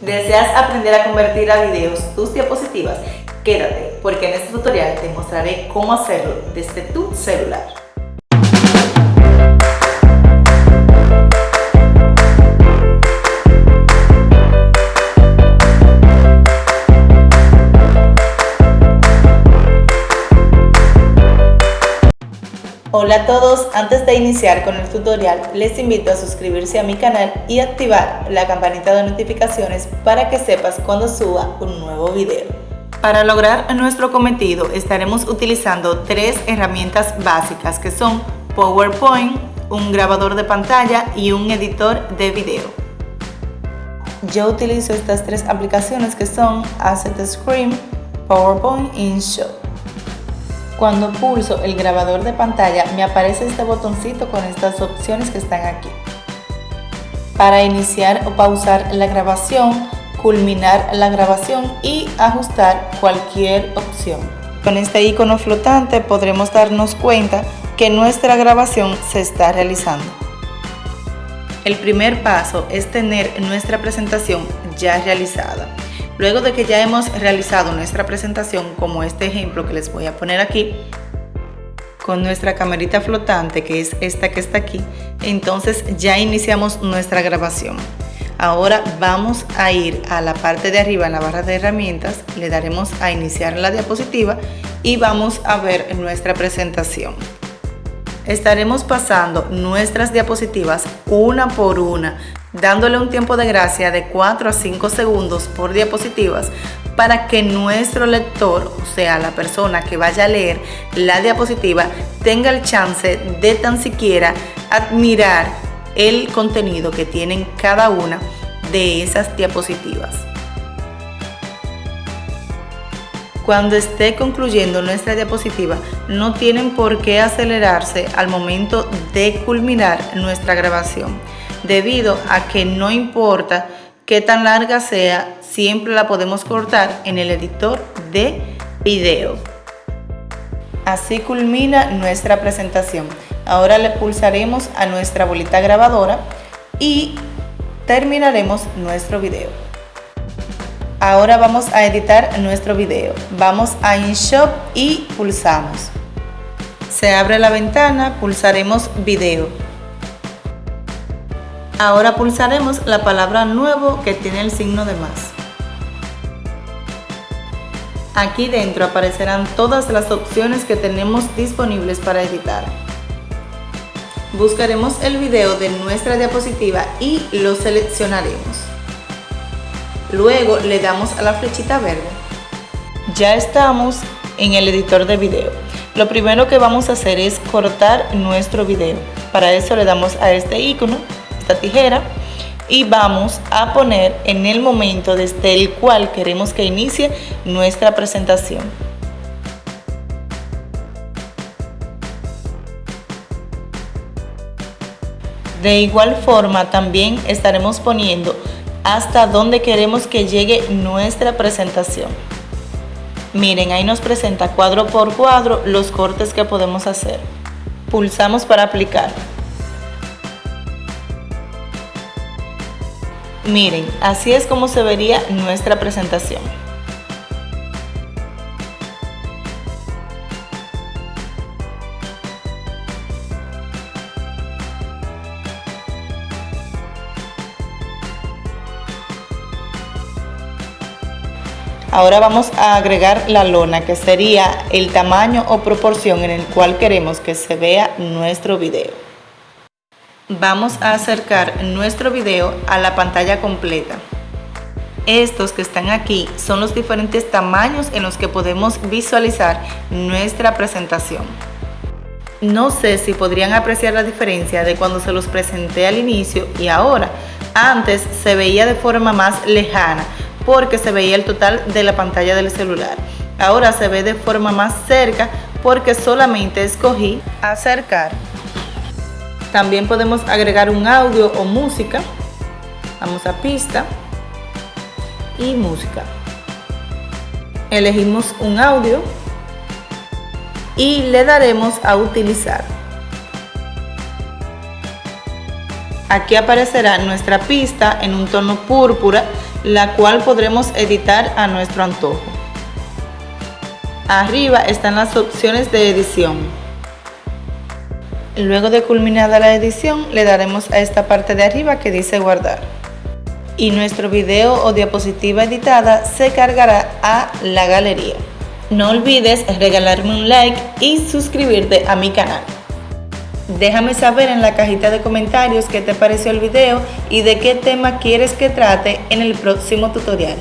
¿Deseas aprender a convertir a videos tus diapositivas? Quédate, porque en este tutorial te mostraré cómo hacerlo desde tu celular. Hola a todos, antes de iniciar con el tutorial les invito a suscribirse a mi canal y activar la campanita de notificaciones para que sepas cuando suba un nuevo video. Para lograr nuestro cometido estaremos utilizando tres herramientas básicas que son PowerPoint, un grabador de pantalla y un editor de video. Yo utilizo estas tres aplicaciones que son Asset Screen, PowerPoint y InShot. Cuando pulso el grabador de pantalla me aparece este botoncito con estas opciones que están aquí. Para iniciar o pausar la grabación, culminar la grabación y ajustar cualquier opción. Con este icono flotante podremos darnos cuenta que nuestra grabación se está realizando. El primer paso es tener nuestra presentación ya realizada. Luego de que ya hemos realizado nuestra presentación, como este ejemplo que les voy a poner aquí, con nuestra camarita flotante, que es esta que está aquí, entonces ya iniciamos nuestra grabación. Ahora vamos a ir a la parte de arriba en la barra de herramientas, le daremos a iniciar la diapositiva y vamos a ver nuestra presentación. Estaremos pasando nuestras diapositivas una por una dándole un tiempo de gracia de 4 a 5 segundos por diapositivas para que nuestro lector, o sea, la persona que vaya a leer la diapositiva, tenga el chance de tan siquiera admirar el contenido que tienen cada una de esas diapositivas. Cuando esté concluyendo nuestra diapositiva, no tienen por qué acelerarse al momento de culminar nuestra grabación debido a que no importa qué tan larga sea, siempre la podemos cortar en el editor de video. Así culmina nuestra presentación. Ahora le pulsaremos a nuestra bolita grabadora y terminaremos nuestro video. Ahora vamos a editar nuestro video. Vamos a InShot y pulsamos. Se abre la ventana, pulsaremos video. Ahora pulsaremos la palabra nuevo que tiene el signo de más. Aquí dentro aparecerán todas las opciones que tenemos disponibles para editar. Buscaremos el video de nuestra diapositiva y lo seleccionaremos. Luego le damos a la flechita verde. Ya estamos en el editor de video. Lo primero que vamos a hacer es cortar nuestro video. Para eso le damos a este icono tijera y vamos a poner en el momento desde el cual queremos que inicie nuestra presentación. De igual forma también estaremos poniendo hasta donde queremos que llegue nuestra presentación. Miren, ahí nos presenta cuadro por cuadro los cortes que podemos hacer. Pulsamos para aplicar. Miren, así es como se vería nuestra presentación. Ahora vamos a agregar la lona que sería el tamaño o proporción en el cual queremos que se vea nuestro video vamos a acercar nuestro video a la pantalla completa. Estos que están aquí son los diferentes tamaños en los que podemos visualizar nuestra presentación. No sé si podrían apreciar la diferencia de cuando se los presenté al inicio y ahora. Antes se veía de forma más lejana porque se veía el total de la pantalla del celular. Ahora se ve de forma más cerca porque solamente escogí acercar también podemos agregar un audio o música. Vamos a pista y música. Elegimos un audio y le daremos a utilizar. Aquí aparecerá nuestra pista en un tono púrpura la cual podremos editar a nuestro antojo. Arriba están las opciones de edición. Luego de culminada la edición, le daremos a esta parte de arriba que dice guardar. Y nuestro video o diapositiva editada se cargará a la galería. No olvides regalarme un like y suscribirte a mi canal. Déjame saber en la cajita de comentarios qué te pareció el video y de qué tema quieres que trate en el próximo tutorial.